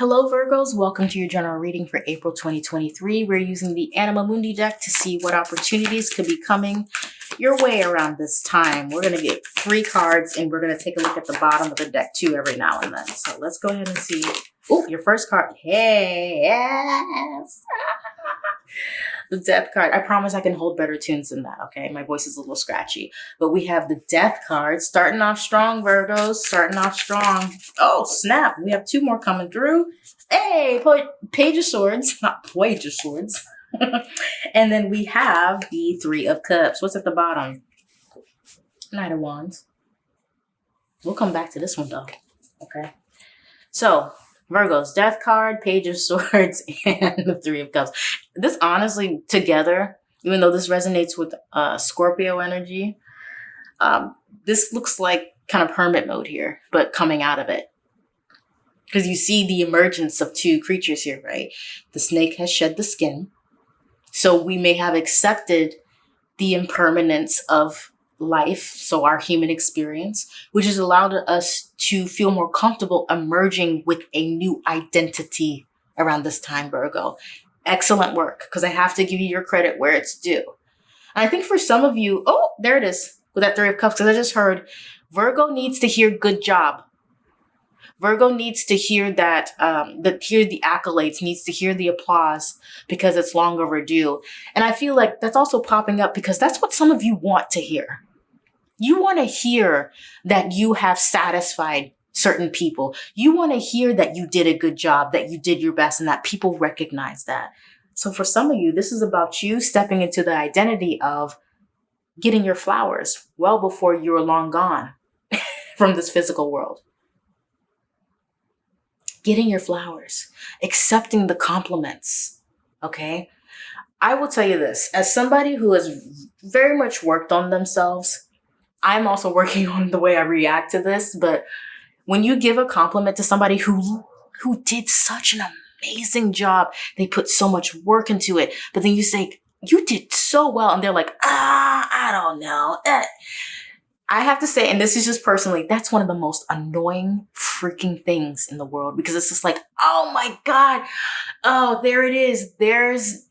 Hello Virgos, welcome to your general reading for April 2023. We're using the Anima Mundi deck to see what opportunities could be coming your way around this time. We're going to get three cards and we're going to take a look at the bottom of the deck too every now and then. So let's go ahead and see. Oh, your first card. Hey, yes. the death card. I promise I can hold better tunes than that, okay? My voice is a little scratchy. But we have the death card. Starting off strong, Virgos. Starting off strong. Oh, snap. We have two more coming through. Hey, Page of Swords. Not Page of Swords. and then we have the Three of Cups. What's at the bottom? Knight of Wands. We'll come back to this one, though. Okay. So, Virgos, Death card, Page of Swords, and the Three of Cups. This honestly, together, even though this resonates with uh, Scorpio energy, um, this looks like kind of hermit mode here, but coming out of it. Because you see the emergence of two creatures here, right? The snake has shed the skin. So we may have accepted the impermanence of life, so our human experience, which has allowed us to feel more comfortable emerging with a new identity around this time, Virgo. Excellent work, because I have to give you your credit where it's due. And I think for some of you, oh, there it is with that Three of Cups, because I just heard Virgo needs to hear good job. Virgo needs to hear that, um, the, hear the accolades, needs to hear the applause because it's long overdue. And I feel like that's also popping up because that's what some of you want to hear. You want to hear that you have satisfied certain people. You want to hear that you did a good job, that you did your best, and that people recognize that. So for some of you, this is about you stepping into the identity of getting your flowers well before you're long gone from this physical world. Getting your flowers, accepting the compliments, okay? I will tell you this, as somebody who has very much worked on themselves, I'm also working on the way I react to this, but when you give a compliment to somebody who who did such an amazing job, they put so much work into it, but then you say, you did so well, and they're like, ah, I don't know. Eh. I have to say, and this is just personally, that's one of the most annoying freaking things in the world because it's just like, oh my God, oh, there it is. There's,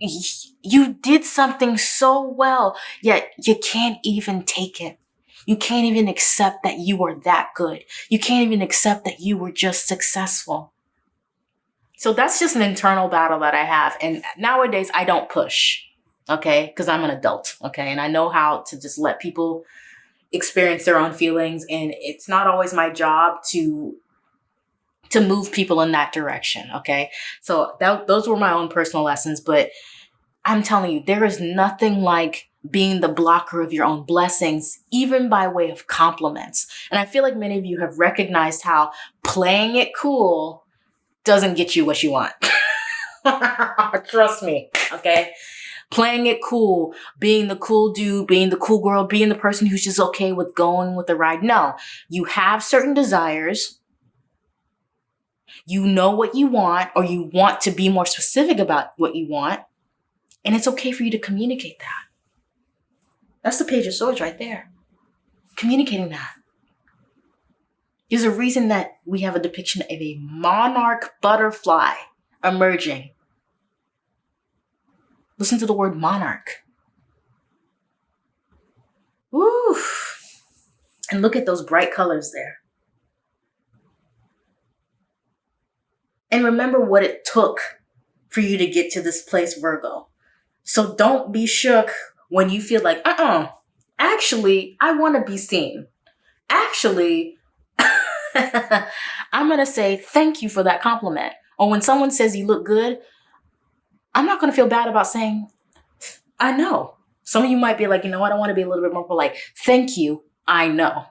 you did something so well, yet you can't even take it. You can't even accept that you are that good. You can't even accept that you were just successful. So that's just an internal battle that I have. And nowadays I don't push, okay? Because I'm an adult, okay? And I know how to just let people experience their own feelings. And it's not always my job to to move people in that direction. Okay. So that, those were my own personal lessons, but I'm telling you, there is nothing like being the blocker of your own blessings, even by way of compliments. And I feel like many of you have recognized how playing it cool doesn't get you what you want. Trust me. Okay. Playing it cool, being the cool dude, being the cool girl, being the person who's just okay with going with the ride. No, you have certain desires you know what you want or you want to be more specific about what you want. And it's okay for you to communicate that. That's the page of swords right there. Communicating that. There's a reason that we have a depiction of a monarch butterfly emerging. Listen to the word monarch. Woo! And look at those bright colors there. And remember what it took for you to get to this place, Virgo. So don't be shook when you feel like, uh-uh, actually, I want to be seen. Actually, I'm going to say thank you for that compliment. Or when someone says you look good, I'm not going to feel bad about saying, I know. Some of you might be like, you know I don't want to be a little bit more polite. Thank you, I know.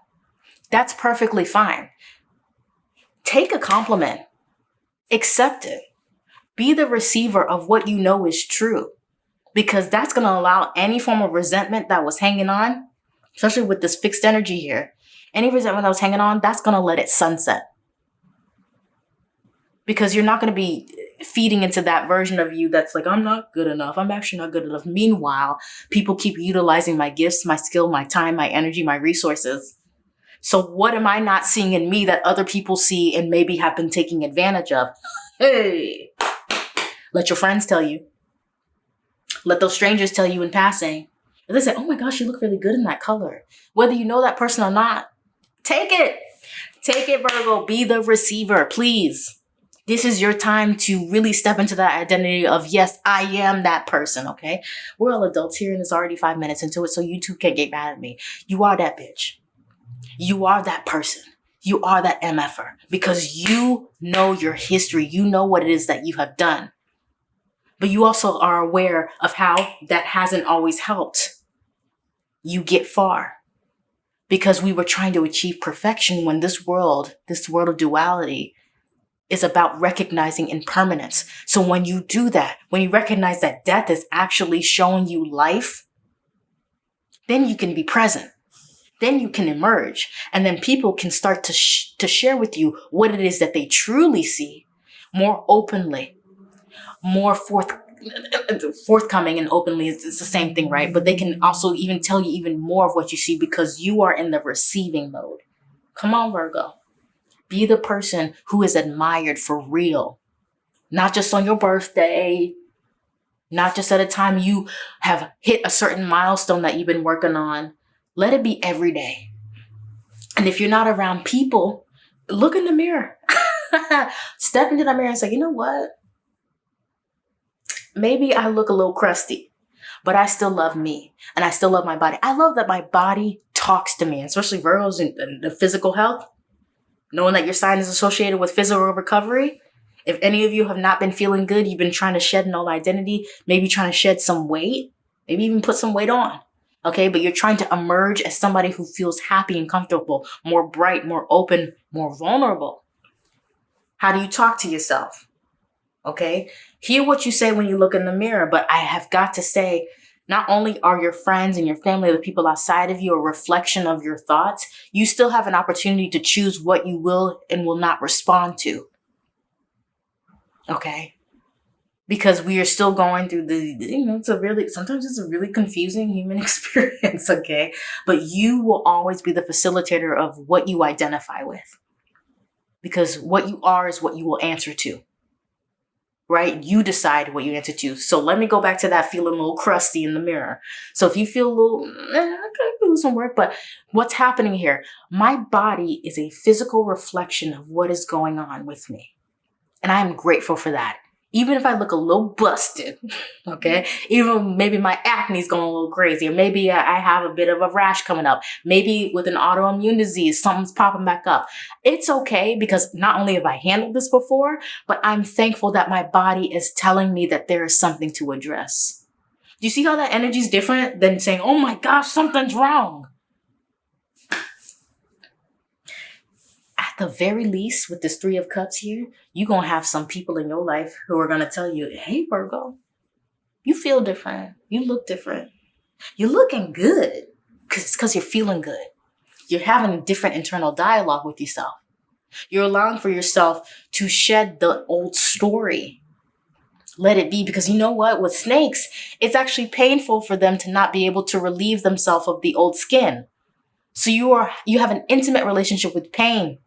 That's perfectly fine. Take a compliment accept it. Be the receiver of what you know is true because that's going to allow any form of resentment that was hanging on, especially with this fixed energy here, any resentment that was hanging on, that's going to let it sunset. Because you're not going to be feeding into that version of you that's like, I'm not good enough. I'm actually not good enough. Meanwhile, people keep utilizing my gifts, my skill, my time, my energy, my resources So what am I not seeing in me that other people see and maybe have been taking advantage of? Hey, let your friends tell you. Let those strangers tell you in passing. They say, oh my gosh, you look really good in that color. Whether you know that person or not, take it. Take it, Virgo. Be the receiver, please. This is your time to really step into that identity of, yes, I am that person, okay? We're all adults here and it's already five minutes into it, so you two can't get mad at me. You are that bitch. You are that person. You are that MFer because you know your history. You know what it is that you have done. But you also are aware of how that hasn't always helped you get far because we were trying to achieve perfection when this world, this world of duality, is about recognizing impermanence. So when you do that, when you recognize that death is actually showing you life, then you can be present. Then you can emerge and then people can start to, sh to share with you what it is that they truly see more openly, more forth forthcoming and openly it's, it's the same thing, right? But they can also even tell you even more of what you see because you are in the receiving mode. Come on, Virgo. Be the person who is admired for real, not just on your birthday, not just at a time you have hit a certain milestone that you've been working on. Let it be every day. And if you're not around people, look in the mirror. Step into the mirror and say, you know what? maybe I look a little crusty, but I still love me and I still love my body. I love that my body talks to me, especially Virgos and the physical health. Knowing that your sign is associated with physical recovery. If any of you have not been feeling good, you've been trying to shed an old identity, maybe trying to shed some weight, maybe even put some weight on. Okay, but you're trying to emerge as somebody who feels happy and comfortable, more bright, more open, more vulnerable. How do you talk to yourself? Okay, hear what you say when you look in the mirror, but I have got to say, not only are your friends and your family, the people outside of you, a reflection of your thoughts, you still have an opportunity to choose what you will and will not respond to. Okay? Because we are still going through the, you know, it's a really, sometimes it's a really confusing human experience, okay? But you will always be the facilitator of what you identify with. Because what you are is what you will answer to right? You decide what you answer to. So let me go back to that feeling a little crusty in the mirror. So if you feel a little, eh, I could do some work, but what's happening here? My body is a physical reflection of what is going on with me. And I am grateful for that even if I look a little busted, okay, mm-hmm. even maybe my acne is going a little crazy, or maybe I have a bit of a rash coming up, maybe with an autoimmune disease, something's popping back up. It's okay because not only have I handled this before, but I'm thankful that my body is telling me that there is something to address. Do you see how that energy is different than saying, oh my gosh, something's wrong? The very least, with this Three of Cups here, you're going to have some people in your life who are going to tell you, hey, Virgo, you feel different. You look different. You're looking good because it's because you're feeling good. You're having a different internal dialogue with yourself. You're allowing for yourself to shed the old story. Let it be because you know what? With snakes, it's actually painful for them to not be able to relieve themselves of the old skin. So you are you have an intimate relationship with pain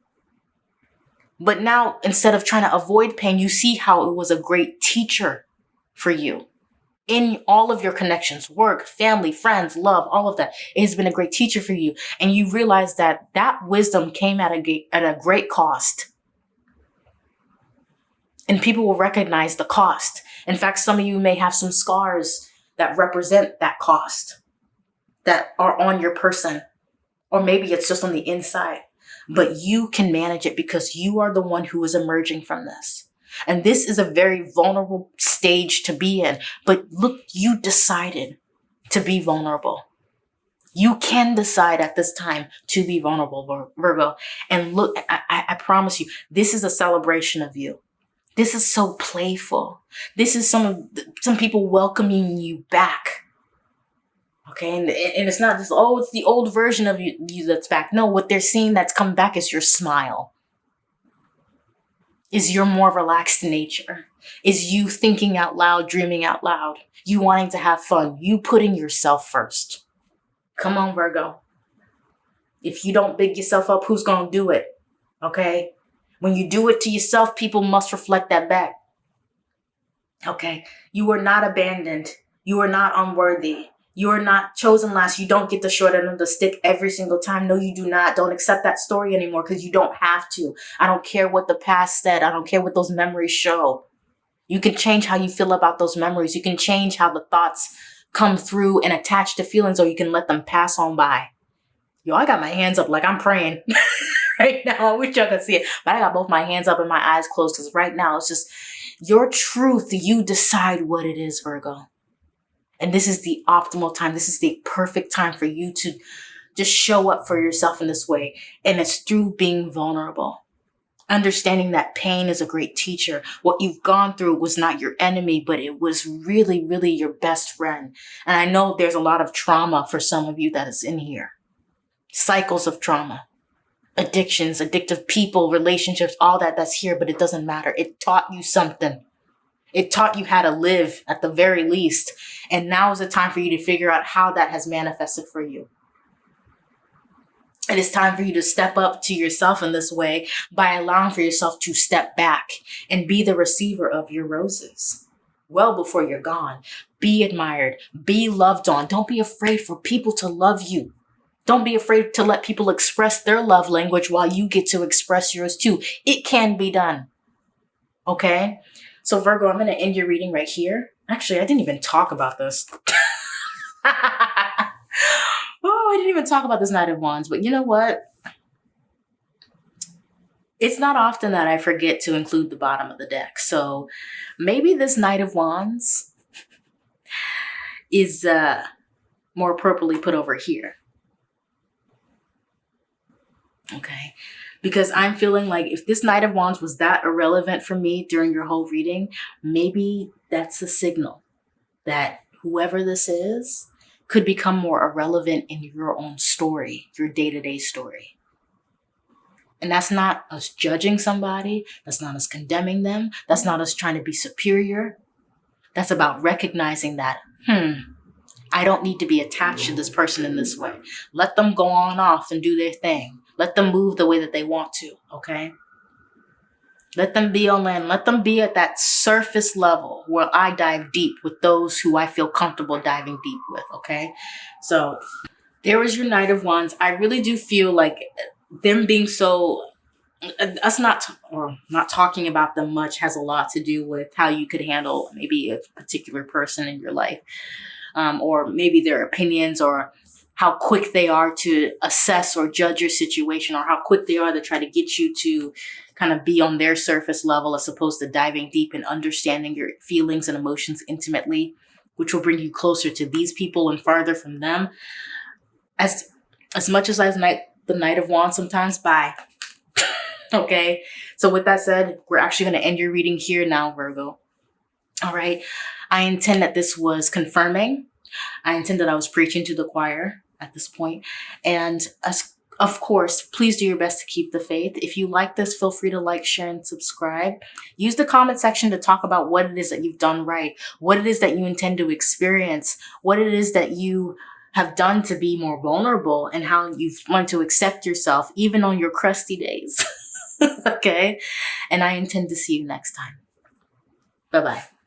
but now, instead of trying to avoid pain, you see how it was a great teacher for you in all of your connections, work, family, friends, love, all of that. It has been a great teacher for you. And you realize that that wisdom came at a, at a great cost. And people will recognize the cost. In fact, some of you may have some scars that represent that cost that are on your person. Or maybe it's just on the inside but you can manage it because you are the one who is emerging from this. And this is a very vulnerable stage to be in. But look, you decided to be vulnerable. You can decide at this time to be vulnerable, Virgo. And look, I, I promise you, this is a celebration of you. This is so playful. This is some some people welcoming you back Okay, and, and it's not just, oh, it's the old version of you, you that's back. No, what they're seeing that's come back is your smile. Is your more relaxed nature. Is you thinking out loud, dreaming out loud. You wanting to have fun. You putting yourself first. Come on, Virgo. If you don't big yourself up, who's going to do it? Okay? When you do it to yourself, people must reflect that back. Okay? You are not abandoned. You are not unworthy. You are not chosen last. You don't get the short end of the stick every single time. No, you do not. Don't accept that story anymore because you don't have to. I don't care what the past said. I don't care what those memories show. You can change how you feel about those memories. You can change how the thoughts come through and attach to feelings or you can let them pass on by. Yo, I got my hands up like I'm praying right now. I wish y'all could see it, but I got both my hands up and my eyes closed because right now it's just your truth. You decide what it is, Virgo. And this is the optimal time. This is the perfect time for you to just show up for yourself in this way. And it's through being vulnerable. Understanding that pain is a great teacher. What you've gone through was not your enemy, but it was really, really your best friend. And I know there's a lot of trauma for some of you that is in here. Cycles of trauma, addictions, addictive people, relationships, all that that's here, but it doesn't matter. It taught you something. It taught you how to live at the very least. And now is the time for you to figure out how that has manifested for you. It is time for you to step up to yourself in this way by allowing for yourself to step back and be the receiver of your roses well before you're gone. Be admired, be loved on. Don't be afraid for people to love you. Don't be afraid to let people express their love language while you get to express yours too. It can be done. Okay? So Virgo, I'm going to end your reading right here. Actually, I didn't even talk about this. oh, I didn't even talk about this Knight of Wands, but you know what? It's not often that I forget to include the bottom of the deck. So maybe this Knight of Wands is uh, more appropriately put over here. Okay because I'm feeling like if this Knight of Wands was that irrelevant for me during your whole reading, maybe that's a signal that whoever this is could become more irrelevant in your own story, your day-to-day -day story. And that's not us judging somebody. That's not us condemning them. That's not us trying to be superior. That's about recognizing that, hmm, I don't need to be attached to this person in this way. Let them go on off and do their thing. Let them move the way that they want to, okay? Let them be on land. Let them be at that surface level where I dive deep with those who I feel comfortable diving deep with, okay? So there is your Knight of Wands. I really do feel like them being so us not or not talking about them much has a lot to do with how you could handle maybe a particular person in your life um, or maybe their opinions or how quick they are to assess or judge your situation or how quick they are to try to get you to kind of be on their surface level as opposed to diving deep and understanding your feelings and emotions intimately, which will bring you closer to these people and farther from them. As as much as I night the Knight of Wands sometimes, bye. okay. So with that said, we're actually going to end your reading here now, Virgo. All right. I intend that this was confirming. I intend that I was preaching to the choir at this point. And of course, please do your best to keep the faith. If you like this, feel free to like, share, and subscribe. Use the comment section to talk about what it is that you've done right, what it is that you intend to experience, what it is that you have done to be more vulnerable and how you've learned to accept yourself even on your crusty days. okay? And I intend to see you next time. Bye-bye.